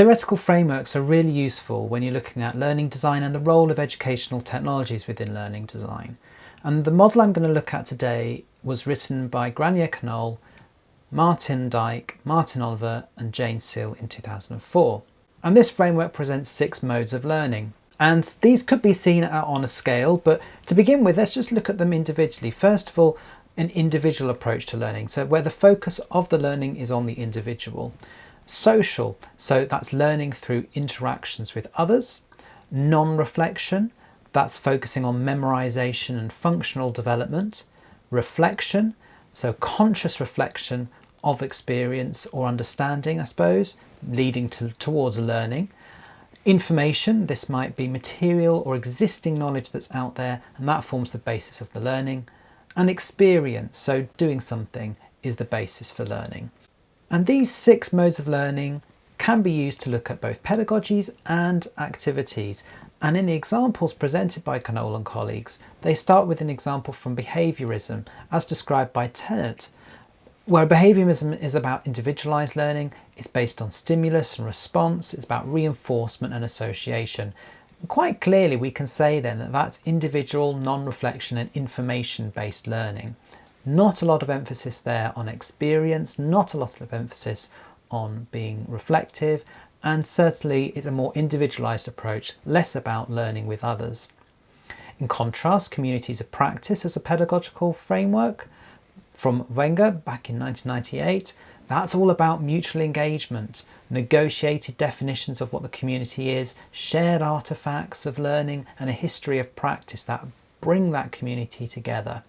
Theoretical frameworks are really useful when you're looking at learning design and the role of educational technologies within learning design. And the model I'm going to look at today was written by Gráinne Conole, Martin Dyke, Martin Oliver and Jane Seale in 2004. And this framework presents six modes of learning. And these could be seen on a scale, but to begin with, let's just look at them individually. First of all, an individual approach to learning, so where the focus of the learning is on the individual. Social, so that's learning through interactions with others. Non-reflection, that's focusing on memorization and functional development. Reflection, so conscious reflection of experience or understanding, I suppose, leading to, towards learning. Information, this might be material or existing knowledge that's out there and that forms the basis of the learning. And experience, so doing something, is the basis for learning. And these six modes of learning can be used to look at both pedagogies and activities. And in the examples presented by Conole and colleagues, they start with an example from behaviourism as described by Tennant, where behaviourism is about individualised learning, it's based on stimulus and response, it's about reinforcement and association. quite clearly we can say then that that's individual, non-reflection and information-based learning. Not a lot of emphasis there on experience, not a lot of emphasis on being reflective, and certainly it's a more individualized approach, less about learning with others. In contrast, communities of practice as a pedagogical framework from Wenger back in 1998, that's all about mutual engagement, negotiated definitions of what the community is, shared artifacts of learning and a history of practice that bring that community together.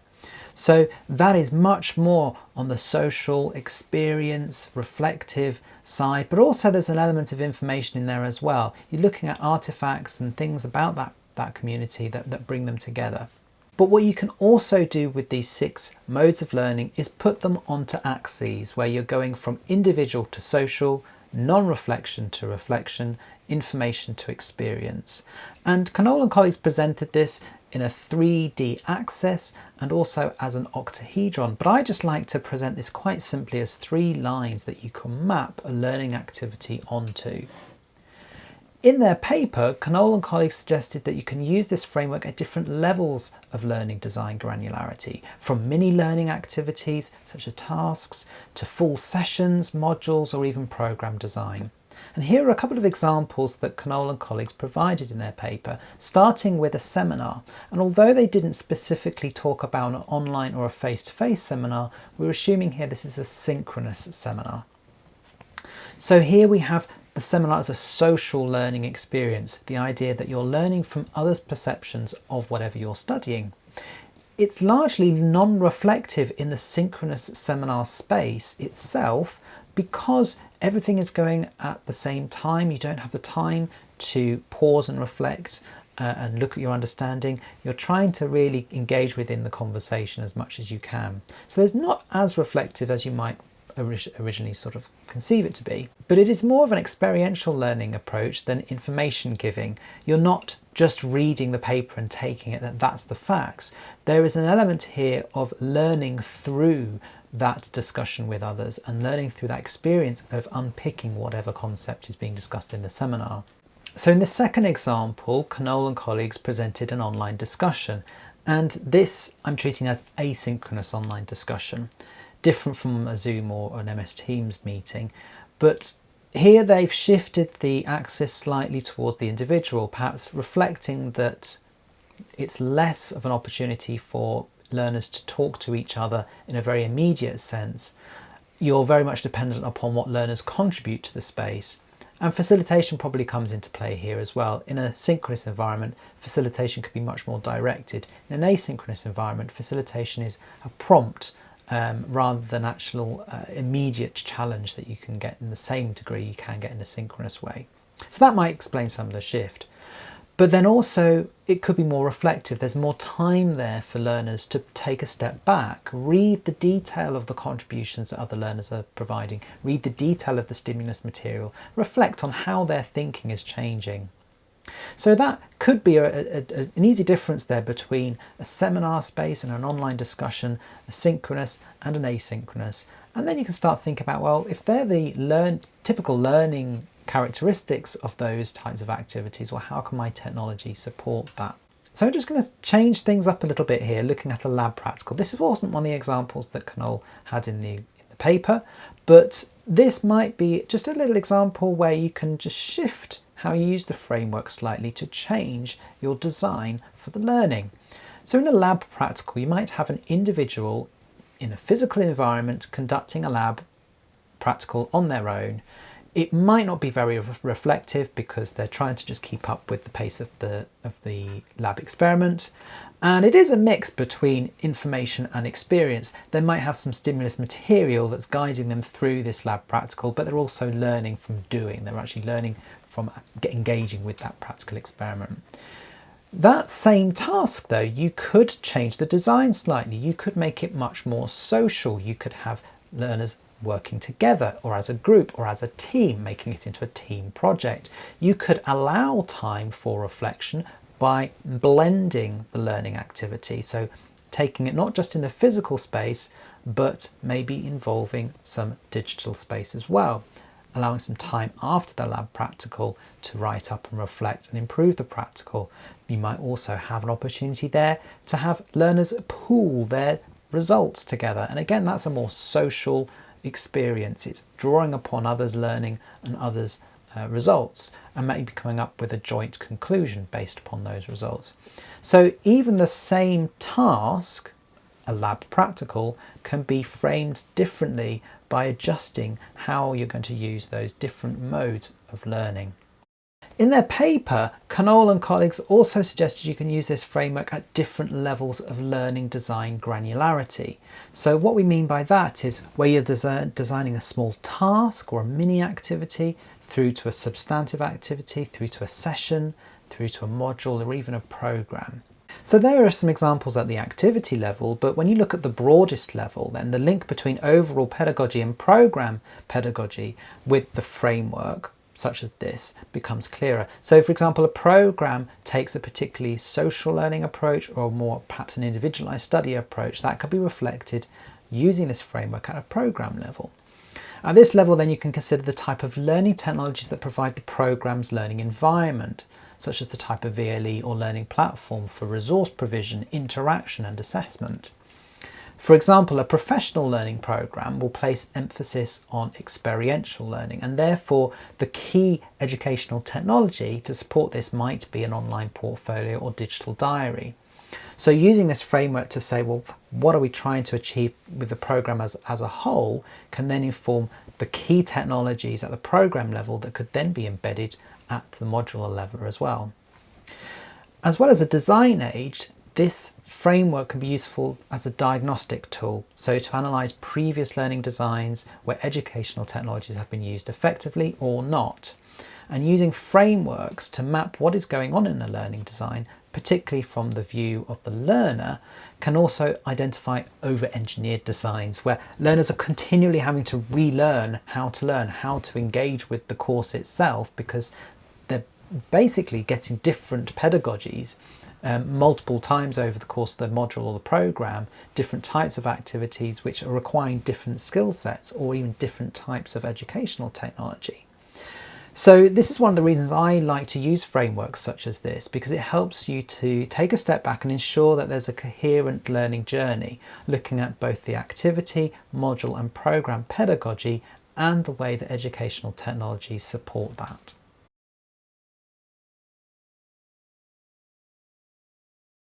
So that is much more on the social experience, reflective side, but also there's an element of information in there as well. You're looking at artifacts and things about that, that community that, that bring them together. But what you can also do with these six modes of learning is put them onto axes where you're going from individual to social, non-reflection to reflection, information to experience. And Conole and colleagues presented this in a 3D axis and also as an octahedron. But I just like to present this quite simply as three lines that you can map a learning activity onto. In their paper, Conole and colleagues suggested that you can use this framework at different levels of learning design granularity, from mini learning activities such as tasks to full sessions, modules or even program design. And here are a couple of examples that Conole and colleagues provided in their paper, starting with a seminar. And although they didn't specifically talk about an online or a face-to-face -face seminar, we're assuming here this is a synchronous seminar. So here we have the seminar as a social learning experience, the idea that you're learning from others' perceptions of whatever you're studying. It's largely non-reflective in the synchronous seminar space itself because everything is going at the same time. You don't have the time to pause and reflect uh, and look at your understanding. You're trying to really engage within the conversation as much as you can. So there's not as reflective as you might originally sort of conceive it to be. But it is more of an experiential learning approach than information giving. You're not just reading the paper and taking it that that's the facts. There is an element here of learning through that discussion with others and learning through that experience of unpicking whatever concept is being discussed in the seminar. So in the second example, Conole and colleagues presented an online discussion and this I'm treating as asynchronous online discussion, different from a Zoom or an MS Teams meeting, but here they've shifted the axis slightly towards the individual, perhaps reflecting that it's less of an opportunity for learners to talk to each other in a very immediate sense, you're very much dependent upon what learners contribute to the space. And facilitation probably comes into play here as well. In a synchronous environment, facilitation could be much more directed. In an asynchronous environment, facilitation is a prompt um, rather than actual uh, immediate challenge that you can get in the same degree you can get in a synchronous way. So that might explain some of the shift. But then also it could be more reflective. There's more time there for learners to take a step back, read the detail of the contributions that other learners are providing, read the detail of the stimulus material, reflect on how their thinking is changing. So that could be a, a, a, an easy difference there between a seminar space and an online discussion, a synchronous and an asynchronous. And then you can start thinking about, well, if they're the learn, typical learning characteristics of those types of activities? Well, how can my technology support that? So I'm just going to change things up a little bit here, looking at a lab practical. This wasn't one of the examples that Conole had in the, in the paper, but this might be just a little example where you can just shift how you use the framework slightly to change your design for the learning. So in a lab practical, you might have an individual in a physical environment conducting a lab practical on their own. It might not be very re reflective because they're trying to just keep up with the pace of the, of the lab experiment. And it is a mix between information and experience. They might have some stimulus material that's guiding them through this lab practical, but they're also learning from doing. They're actually learning from engaging with that practical experiment. That same task though, you could change the design slightly. You could make it much more social. You could have learners working together or as a group or as a team, making it into a team project. You could allow time for reflection by blending the learning activity. So taking it not just in the physical space, but maybe involving some digital space as well allowing some time after the lab practical to write up and reflect and improve the practical. You might also have an opportunity there to have learners pool their results together. And again, that's a more social experience. It's drawing upon others' learning and others' uh, results and maybe coming up with a joint conclusion based upon those results. So even the same task, a lab practical, can be framed differently by adjusting how you're going to use those different modes of learning. In their paper, Conole and colleagues also suggested you can use this framework at different levels of learning design granularity. So what we mean by that is where you're design designing a small task or a mini activity through to a substantive activity, through to a session, through to a module or even a program. So there are some examples at the activity level, but when you look at the broadest level, then the link between overall pedagogy and program pedagogy with the framework, such as this, becomes clearer. So for example, a program takes a particularly social learning approach or more perhaps an individualized study approach that could be reflected using this framework at a program level. At this level, then you can consider the type of learning technologies that provide the program's learning environment such as the type of VLE or learning platform for resource provision, interaction and assessment. For example, a professional learning program will place emphasis on experiential learning and therefore the key educational technology to support this might be an online portfolio or digital diary. So using this framework to say, well, what are we trying to achieve with the program as, as a whole can then inform the key technologies at the program level that could then be embedded at the modular level as well. As well as a design aid, this framework can be useful as a diagnostic tool, so to analyse previous learning designs where educational technologies have been used effectively or not, and using frameworks to map what is going on in a learning design, particularly from the view of the learner, can also identify over-engineered designs where learners are continually having to relearn how to learn, how to engage with the course itself because they're basically getting different pedagogies um, multiple times over the course of the module or the program, different types of activities which are requiring different skill sets or even different types of educational technology. So this is one of the reasons I like to use frameworks such as this because it helps you to take a step back and ensure that there's a coherent learning journey, looking at both the activity, module and program pedagogy and the way that educational technologies support that.